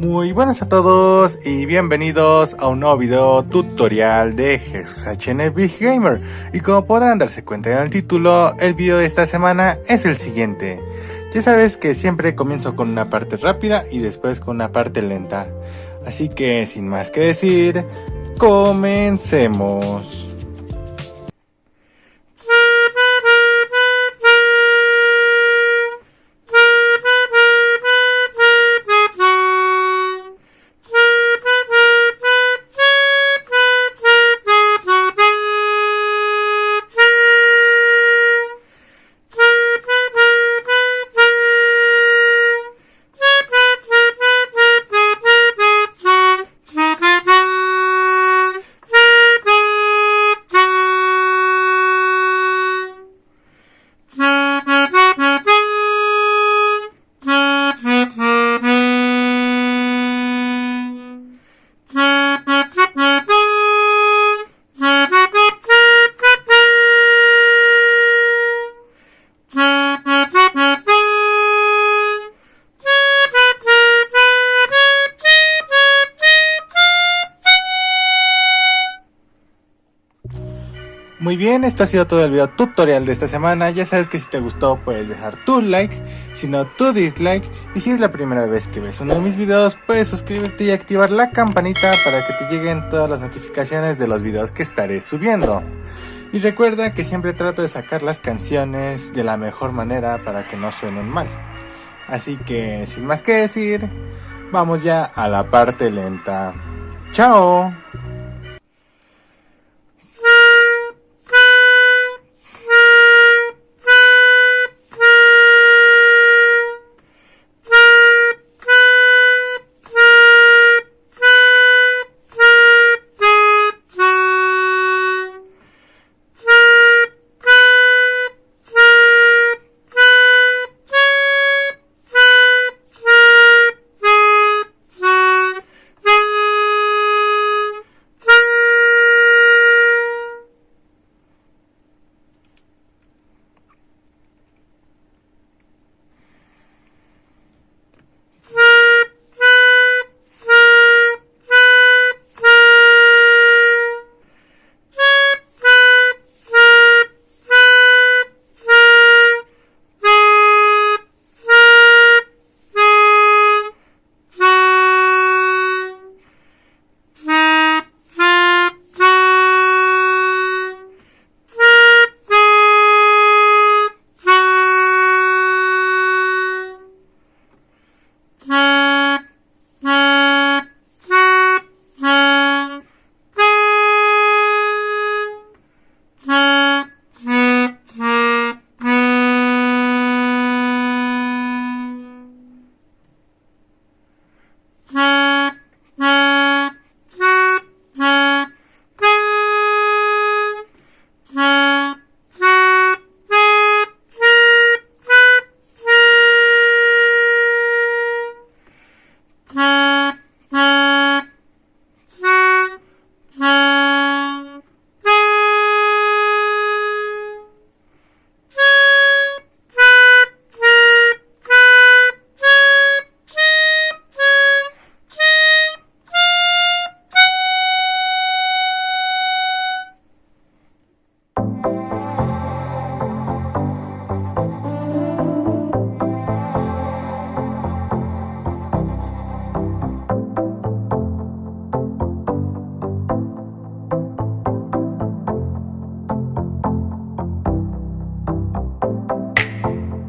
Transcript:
Muy buenas a todos y bienvenidos a un nuevo video tutorial de Jesus HN Big Gamer y como podrán darse cuenta en el título, el video de esta semana es el siguiente. Ya sabes que siempre comienzo con una parte rápida y después con una parte lenta, así que sin más que decir, comencemos. Muy bien, esto ha sido todo el video tutorial de esta semana. Ya sabes que si te gustó puedes dejar tu like, si no tu dislike. Y si es la primera vez que ves uno de mis videos, puedes suscribirte y activar la campanita para que te lleguen todas las notificaciones de los videos que estaré subiendo. Y recuerda que siempre trato de sacar las canciones de la mejor manera para que no suenen mal. Así que sin más que decir, vamos ya a la parte lenta. ¡Chao!